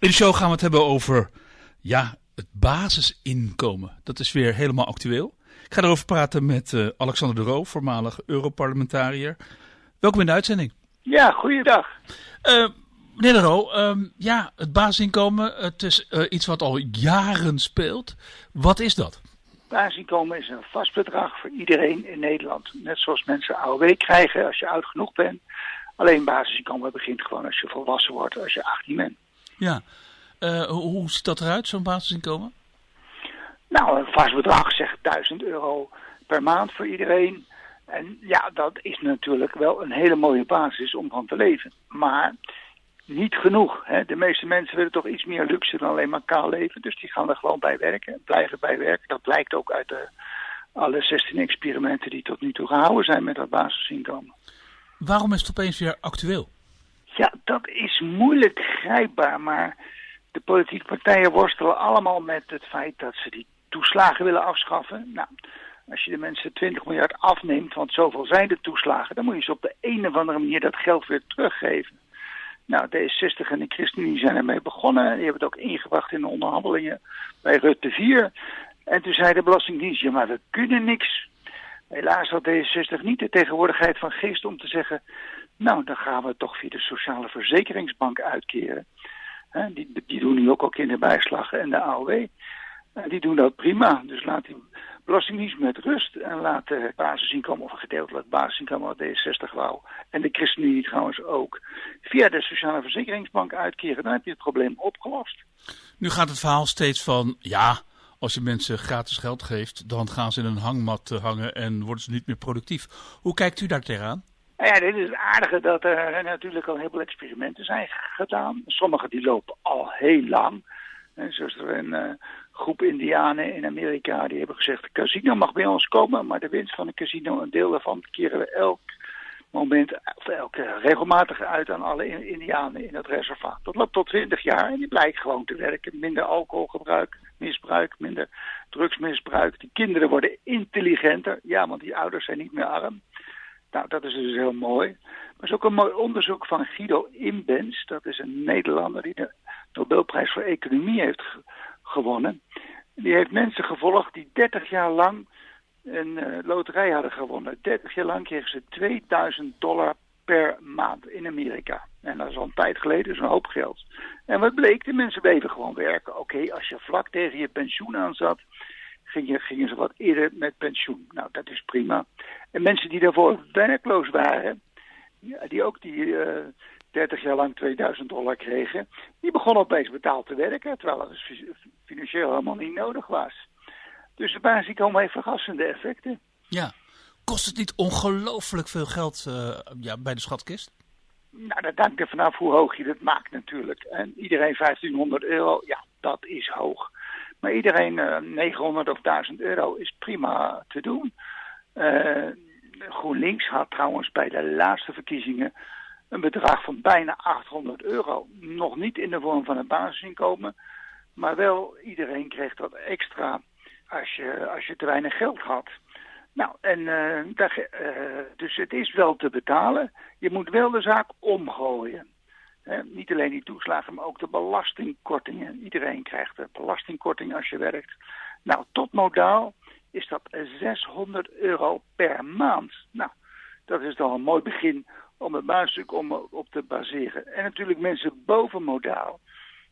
In de show gaan we het hebben over ja, het basisinkomen. Dat is weer helemaal actueel. Ik ga erover praten met uh, Alexander de Roo, voormalig Europarlementariër. Welkom in de uitzending. Ja, goeiedag. Uh, meneer de Roo, uh, ja, het basisinkomen, het is uh, iets wat al jaren speelt. Wat is dat? Basisinkomen is een vast bedrag voor iedereen in Nederland. Net zoals mensen AOW krijgen als je oud genoeg bent. Alleen basisinkomen begint gewoon als je volwassen wordt, als je 18 bent. Ja, uh, hoe ziet dat eruit, zo'n basisinkomen? Nou, een vast bedrag, zeg 1000 euro per maand voor iedereen. En ja, dat is natuurlijk wel een hele mooie basis om van te leven. Maar niet genoeg. Hè? De meeste mensen willen toch iets meer luxe dan alleen maar kaal leven. Dus die gaan er gewoon bij werken, blijven bij werken. Dat blijkt ook uit de, alle 16 experimenten die tot nu toe gehouden zijn met dat basisinkomen. Waarom is het opeens weer actueel? Ja, dat is moeilijk grijpbaar, maar de politieke partijen worstelen allemaal met het feit dat ze die toeslagen willen afschaffen. Nou, als je de mensen 20 miljard afneemt, want zoveel zijn de toeslagen, dan moet je ze op de een of andere manier dat geld weer teruggeven. Nou, D60 en de ChristenUnie zijn ermee begonnen. Die hebben het ook ingebracht in de onderhandelingen bij Rutte 4. En toen zei de Belastingdienst, ja maar we kunnen niks. Helaas had D60 niet de tegenwoordigheid van geest om te zeggen... nou, dan gaan we toch via de Sociale Verzekeringsbank uitkeren. die, die doen nu ook al kinderbijslag en de AOW. die doen dat prima. Dus laat die Belastingdienst met rust en laat de basisinkomen of gedeeltelijk basisinkomen wat D60 wou. En de ChristenUnie trouwens ook. Via de Sociale Verzekeringsbank uitkeren, dan heb je het probleem opgelost. Nu gaat het verhaal steeds van, ja, als je mensen gratis geld geeft, dan gaan ze in een hangmat hangen en worden ze niet meer productief. Hoe kijkt u daar tegenaan? Nou ja, dit is het aardige dat er natuurlijk al heel veel experimenten zijn gedaan. Sommige die lopen al heel lang. En zoals er een uh, groep indianen in Amerika die hebben gezegd... de casino mag bij ons komen, maar de winst van het casino, een deel daarvan, keren we elk moment, of elke regelmatig uit aan alle indianen in het reservaat. Dat loopt tot 20 jaar en die blijkt gewoon te werken. Minder alcoholgebruik, misbruik, minder drugsmisbruik. Die kinderen worden intelligenter, ja, want die ouders zijn niet meer arm. Nou, dat is dus heel mooi. Maar er is ook een mooi onderzoek van Guido Imbens. Dat is een Nederlander die de Nobelprijs voor Economie heeft gewonnen. Die heeft mensen gevolgd die 30 jaar lang een uh, loterij hadden gewonnen. 30 jaar lang kregen ze 2000 dollar per maand in Amerika. En dat is al een tijd geleden, dus een hoop geld. En wat bleek? De mensen bleven gewoon werken. Oké, als je vlak tegen je pensioen aan zat, gingen, gingen ze wat eerder met pensioen. Nou, dat is prima. En mensen die daarvoor werkloos waren, die ook die uh, 30 jaar lang 2000 dollar kregen, die begonnen opeens betaald te werken, terwijl het financieel helemaal niet nodig was. Dus de basisinkomen heeft vergassende effecten. Ja. Kost het niet ongelooflijk veel geld uh, ja, bij de schatkist? Nou, dat hangt er vanaf hoe hoog je dat maakt natuurlijk. En iedereen 1500 euro, ja, dat is hoog. Maar iedereen uh, 900 of 1000 euro is prima te doen. Uh, GroenLinks had trouwens bij de laatste verkiezingen een bedrag van bijna 800 euro. Nog niet in de vorm van een basisinkomen, maar wel iedereen kreeg dat extra als je, als je te weinig geld had. Nou, en uh, daar, dus het is wel te betalen. Je moet wel de zaak omgooien. Niet alleen die toeslagen, maar ook de belastingkortingen. Iedereen krijgt een belastingkorting als je werkt. Nou, tot modaal is dat 600 euro per maand. Nou, dat is dan een mooi begin om het basisstuk om op te baseren. En natuurlijk mensen boven modaal,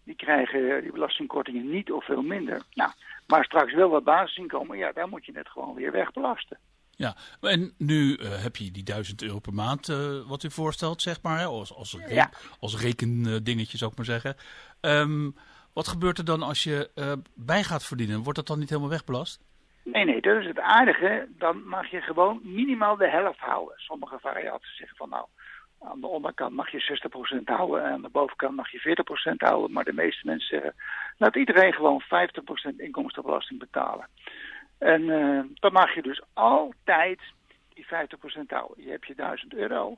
die krijgen die belastingkortingen niet of veel minder. Nou, maar straks wel wat basisinkomen, ja, daar moet je het gewoon weer wegbelasten. Ja, en nu uh, heb je die 1000 euro per maand uh, wat u voorstelt, zeg maar, hè? als, als, re ja. als rekendingetje zou ik maar zeggen. Um, wat gebeurt er dan als je uh, bij gaat verdienen? Wordt dat dan niet helemaal wegbelast? Nee, nee, dat is het aardige. Dan mag je gewoon minimaal de helft houden. Sommige varianten zeggen van nou, aan de onderkant mag je 60% houden en aan de bovenkant mag je 40% houden. Maar de meeste mensen zeggen, laat iedereen gewoon 50% inkomstenbelasting betalen. En uh, dan mag je dus altijd die 50% houden. Je hebt je 1000 euro.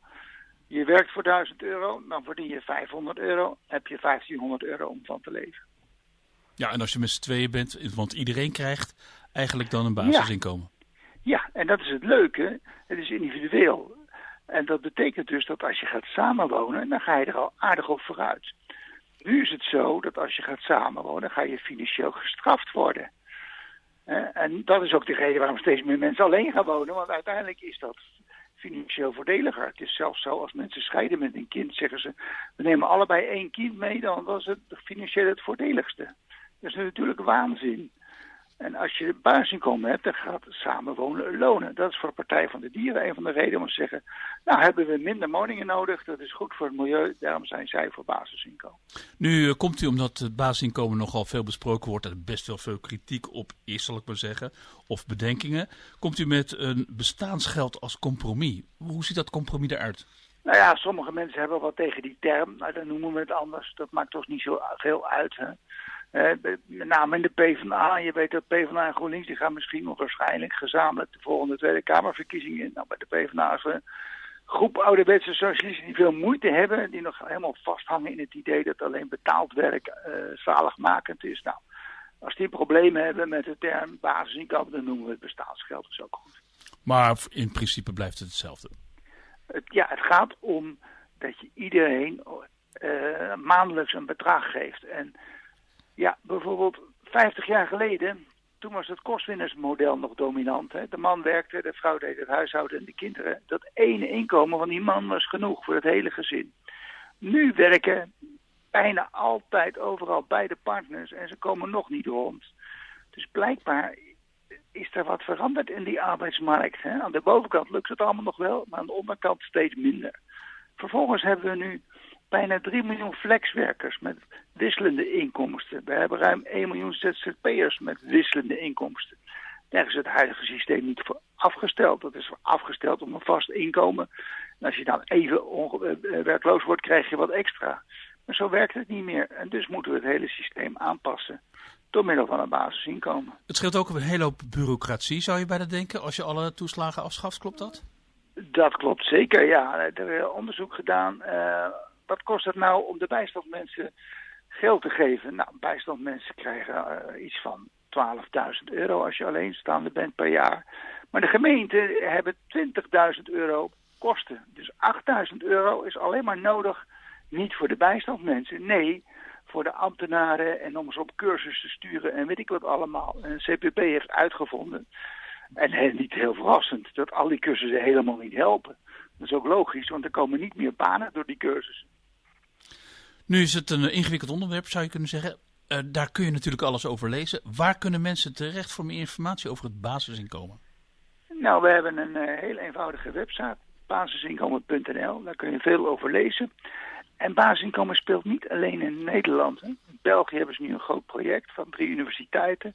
Je werkt voor 1000 euro, dan verdien je 500 euro. heb je 1500 euro om van te leven. Ja, en als je met z'n tweeën bent, want iedereen krijgt eigenlijk dan een basisinkomen. Ja. ja, en dat is het leuke. Het is individueel. En dat betekent dus dat als je gaat samenwonen, dan ga je er al aardig op vooruit. Nu is het zo dat als je gaat samenwonen, ga je financieel gestraft worden. En dat is ook de reden waarom steeds meer mensen alleen gaan wonen. Want uiteindelijk is dat financieel voordeliger. Het is zelfs zo, als mensen scheiden met een kind, zeggen ze... we nemen allebei één kind mee, dan was het financieel het voordeligste. Dat is natuurlijk waanzin. En als je basisinkomen hebt, dan gaat samenwonen lonen. Dat is voor de Partij van de Dieren een van de redenen om te zeggen... nou hebben we minder woningen nodig, dat is goed voor het milieu, daarom zijn zij voor basisinkomen. Nu eh, komt u omdat het basisinkomen nogal veel besproken wordt... en er best wel veel kritiek op is, zal ik maar zeggen, of bedenkingen... komt u met een bestaansgeld als compromis. Hoe ziet dat compromis eruit? Nou ja, sommige mensen hebben wat tegen die term, nou, dan noemen we het anders. Dat maakt toch niet zo veel uit, hè? Uh, met name in de PvdA. Je weet dat PvdA en GroenLinks die gaan misschien nog waarschijnlijk gezamenlijk de volgende Tweede Kamerverkiezingen in. Nou, bij de PvdA is een groep ouderwetse socialisten die veel moeite hebben. Die nog helemaal vasthangen in het idee dat alleen betaald werk uh, zaligmakend is. Nou, als die problemen hebben met de term basisinkomen, dan noemen we het bestaansgeld. Dat is ook goed. Maar in principe blijft het hetzelfde. Het, ja, het gaat om dat je iedereen uh, maandelijks een bedrag geeft. En ja, bijvoorbeeld 50 jaar geleden, toen was het kostwinnersmodel nog dominant. Hè? De man werkte, de vrouw deed het huishouden en de kinderen. Dat ene inkomen van die man was genoeg voor het hele gezin. Nu werken bijna altijd overal beide partners en ze komen nog niet rond. Dus blijkbaar is er wat veranderd in die arbeidsmarkt. Hè? Aan de bovenkant lukt het allemaal nog wel, maar aan de onderkant steeds minder. Vervolgens hebben we nu bijna 3 miljoen flexwerkers met wisselende inkomsten. We hebben ruim 1 miljoen ZZP'ers met wisselende inkomsten. Daar is het huidige systeem niet voor afgesteld. Dat is afgesteld om een vast inkomen. En als je dan even eh, eh, werkloos wordt, krijg je wat extra. Maar zo werkt het niet meer. En dus moeten we het hele systeem aanpassen. Door middel van een basisinkomen. Het scheelt ook een hele hoop bureaucratie, zou je bijna denken, als je alle toeslagen afschaft. Klopt dat? Dat klopt zeker, ja. Er is onderzoek gedaan. Uh, wat kost het nou om de bijstandmensen geld te geven? Nou, bijstandmensen krijgen uh, iets van 12.000 euro als je alleenstaande bent per jaar. Maar de gemeenten hebben 20.000 euro kosten. Dus 8.000 euro is alleen maar nodig, niet voor de bijstandmensen. Nee, voor de ambtenaren en om ze op cursus te sturen en weet ik wat allemaal. En CPP heeft uitgevonden, en niet heel verrassend, dat al die cursussen helemaal niet helpen. Dat is ook logisch, want er komen niet meer banen door die cursussen. Nu is het een ingewikkeld onderwerp, zou je kunnen zeggen. Uh, daar kun je natuurlijk alles over lezen. Waar kunnen mensen terecht voor meer informatie over het basisinkomen? Nou, we hebben een uh, heel eenvoudige website, basisinkomen.nl. Daar kun je veel over lezen. En basisinkomen speelt niet alleen in Nederland. Hè. In België hebben ze nu een groot project van drie universiteiten.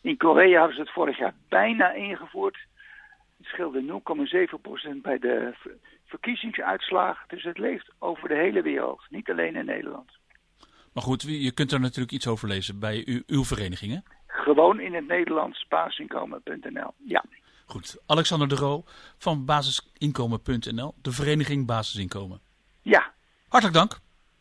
In Korea hebben ze het vorig jaar bijna ingevoerd. Het scheelde 0,7% bij de verkiezingsuitslag. Dus het leeft over de hele wereld, niet alleen in Nederland. Maar goed, je kunt er natuurlijk iets over lezen bij uw, uw verenigingen. Gewoon in het Nederlands basisinkomen.nl, ja. Goed, Alexander de Roo van basisinkomen.nl, de vereniging Basisinkomen. Ja. Hartelijk dank.